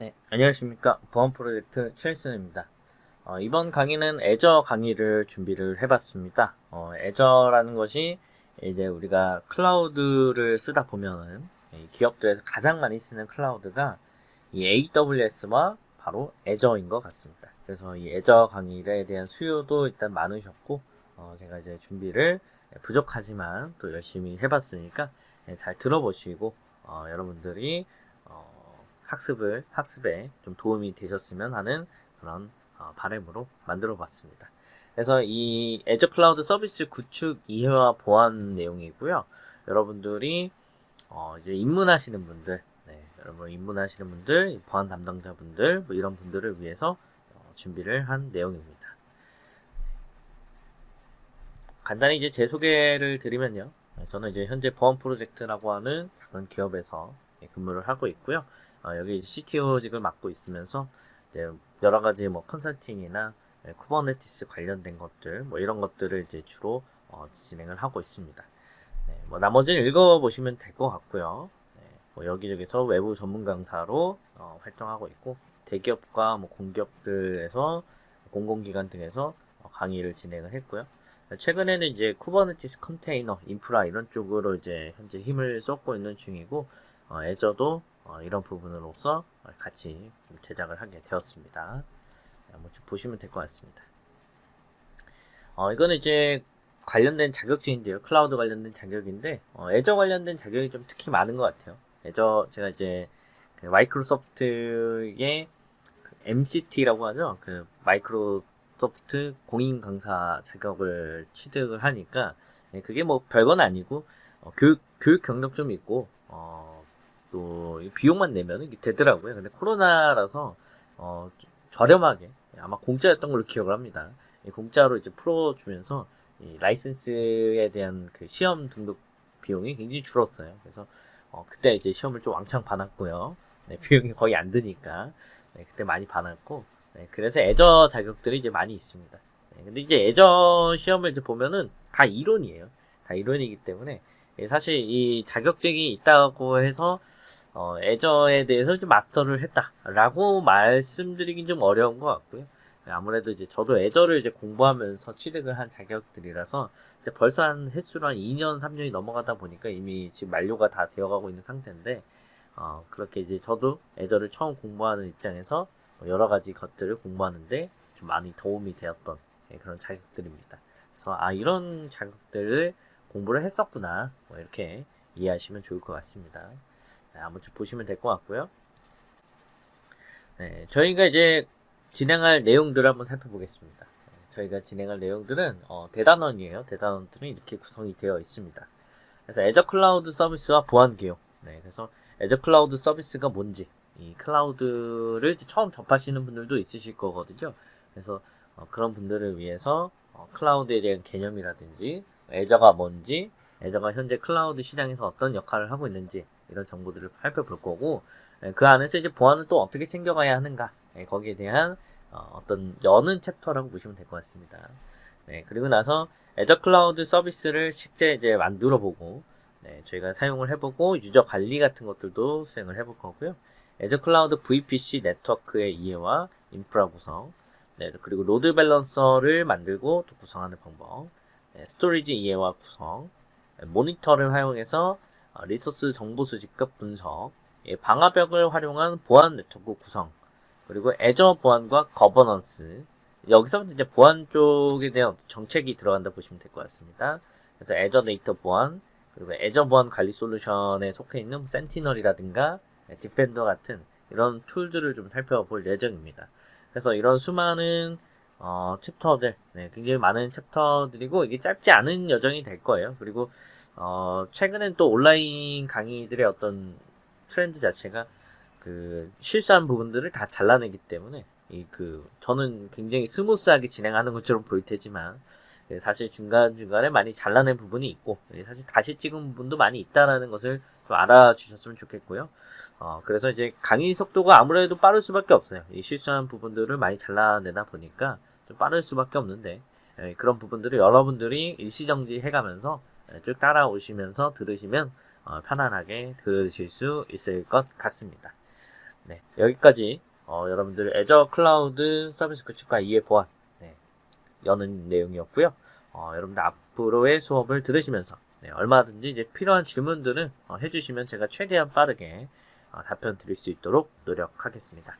네, 안녕하십니까. 보안 프로젝트 최일순입니다. 어, 이번 강의는 애저 강의를 준비를 해봤습니다. 어, 애저라는 것이 이제 우리가 클라우드를 쓰다 보면은 기업들에서 가장 많이 쓰는 클라우드가 이 AWS와 바로 애저인 것 같습니다. 그래서 이 애저 강의에 대한 수요도 일단 많으셨고, 어, 제가 이제 준비를 부족하지만 또 열심히 해봤으니까 네, 잘 들어보시고, 어, 여러분들이 학습을 학습에 좀 도움이 되셨으면 하는 그런 어, 바램으로 만들어 봤습니다. 그래서 이 애저 클라우드 서비스 구축 이해와 보안 내용이고요. 여러분들이 어 이제 입문하시는 분들, 네, 여러분 입문하시는 분들, 보안 담당자분들 뭐 이런 분들을 위해서 어, 준비를 한 내용입니다. 간단히 이제 제 소개를 드리면요. 저는 이제 현재 보안 프로젝트라고 하는 작은 기업에서 근무를 하고 있고요. 어, 여기 CTO직을 맡고 있으면서 이제 여러 가지 뭐 컨설팅이나 네, Kubernetes 관련된 것들 뭐 이런 것들을 이제 주로 어, 진행을 하고 있습니다. 네, 뭐 나머지는 읽어보시면 될 것 같고요. 네, 뭐 여기저기서 외부 전문 강사로 어, 활동하고 있고 대기업과 뭐 공기업들에서 공공기관 등에서 어, 강의를 진행을 했고요. 최근에는 이제 Kubernetes 컨테이너, 인프라 이런 쪽으로 이제 현재 힘을 쏟고 있는 중이고 어, Azure도 어, 이런 부분으로서 같이 제작을 하게 되었습니다. 한번 쭉 보시면 될 것 같습니다. 어, 이거는 이제 관련된 자격증인데요. 클라우드 관련된 자격인데 어, Azure 관련된 자격이 좀 특히 많은 것 같아요. Azure 제가 이제 그 마이크로소프트의 그 MCT라고 하죠. 그 마이크로소프트 공인 강사 자격을 취득을 하니까 예, 그게 뭐 별건 아니고 어, 교육 교육 경력 좀 있고 어, 또 비용만 내면 되더라고요. 근데 코로나라서 어, 저렴하게 아마 공짜였던 걸로 기억을 합니다. 공짜로 이제 풀어주면서 이 라이센스에 대한 그 시험 등록 비용이 굉장히 줄었어요. 그래서 어, 그때 이제 시험을 좀 왕창 봐놨고요. 네, 비용이 거의 안 드니까 네, 그때 많이 봐놨고 네, 그래서 애저 자격들이 이제 많이 있습니다. 네, 근데 이제 애저 시험을 이제 보면은 다 이론이에요. 다 이론이기 때문에 예, 사실 이 자격증이 있다고 해서 어, 애저에 대해서 좀 마스터를 했다라고 말씀드리긴 좀 어려운 것 같고요. 아무래도 이제 저도 애저를 이제 공부하면서 취득을 한 자격들이라서 이제 벌써 한 횟수로 한 2년, 3년이 넘어가다 보니까 이미 지금 만료가 다 되어가고 있는 상태인데 어, 그렇게 이제 저도 애저를 처음 공부하는 입장에서 여러 가지 것들을 공부하는데 좀 많이 도움이 되었던 예, 그런 자격들입니다. 그래서 아 이런 자격들을 공부를 했었구나 뭐 이렇게 이해하시면 좋을 것 같습니다. 네, 쭉 보시면 될 것 같고요. 네, 저희가 이제 진행할 내용들을 한번 살펴보겠습니다. 네, 저희가 진행할 내용들은 어, 대단원이에요. 대단원들은 이렇게 구성이 되어 있습니다. 그래서 Azure 클라우드 서비스와 보안 개요. 네, 그래서 Azure 클라우드 서비스가 뭔지, 이 클라우드를 처음 접하시는 분들도 있으실 거거든요. 그래서 어, 그런 분들을 위해서 어, 클라우드에 대한 개념이라든지 Azure가 뭔지, Azure가 현재 클라우드 시장에서 어떤 역할을 하고 있는지 이런 정보들을 살펴볼 거고 예, 그 안에서 이제 보안을 또 어떻게 챙겨가야 하는가 예, 거기에 대한 어, 떤 여는 챕터라고 보시면 될 것 같습니다. 네, 그리고 나서 Azure 클라우드 서비스를 실제 이제 만들어 보고 네, 저희가 사용을 해보고 유저 관리 같은 것들도 수행을 해볼 거고요. Azure 클라우드 VPC 네트워크의 이해와 인프라 구성, 네, 그리고 load balancer를 만들고 또 구성하는 방법, 네, storage 이해와 구성, 네, 모니터를 활용해서 어, resource 정보 수집과 분석, 예, 방화벽을 활용한 보안 네트워크 구성, 그리고 Azure 보안과 거버넌스. 여기서부터 이제 보안 쪽에 대한 정책이 들어간다 보시면 될 것 같습니다. 그래서 Azure 데이터 보안, 그리고 Azure 보안 관리 솔루션에 속해 있는 Sentinel이라든가 Defender 같은 이런 tool들을 좀 살펴볼 예정입니다. 그래서 이런 수많은 어, 챕터들, 네, 굉장히 많은 챕터들이고 이게 짧지 않은 여정이 될 거예요. 그리고 어, 최근엔 또 온라인 강의들의 어떤 트렌드 자체가 그 실수한 부분들을 다 잘라내기 때문에 이 그 저는 굉장히 smooth하게 진행하는 것처럼 보일 테지만 예, 사실 중간 중간에 많이 잘라낸 부분이 있고 예, 사실 다시 찍은 부분도 많이 있다라는 것을 좀 알아주셨으면 좋겠고요. 어, 그래서 이제 강의 속도가 아무래도 빠를 수밖에 없어요. 이 실수한 부분들을 많이 잘라내다 보니까 좀 빠를 수밖에 없는데 예, 그런 부분들을 여러분들이 일시정지 해가면서 쭉 따라오시면서 들으시면 어, 편안하게 들으실 수 있을 것 같습니다. 네, 여기까지 어, 여러분들 애저 클라우드 서비스 구축과 이해 보안 네, 여는 내용이었고요. 어, 여러분들 앞으로의 수업을 들으시면서 네, 얼마든지 이제 필요한 질문들은 어, 해주시면 제가 최대한 빠르게 어, 답변 드릴 수 있도록 노력하겠습니다.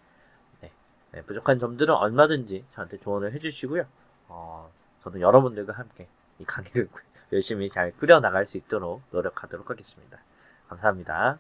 네, 네, 부족한 점들은 얼마든지 저한테 조언을 해주시고요. 어, 저는 여러분들과 함께 이 강의를 열심히 잘 꾸려 나갈 수 있도록 노력하도록 하겠습니다. 감사합니다.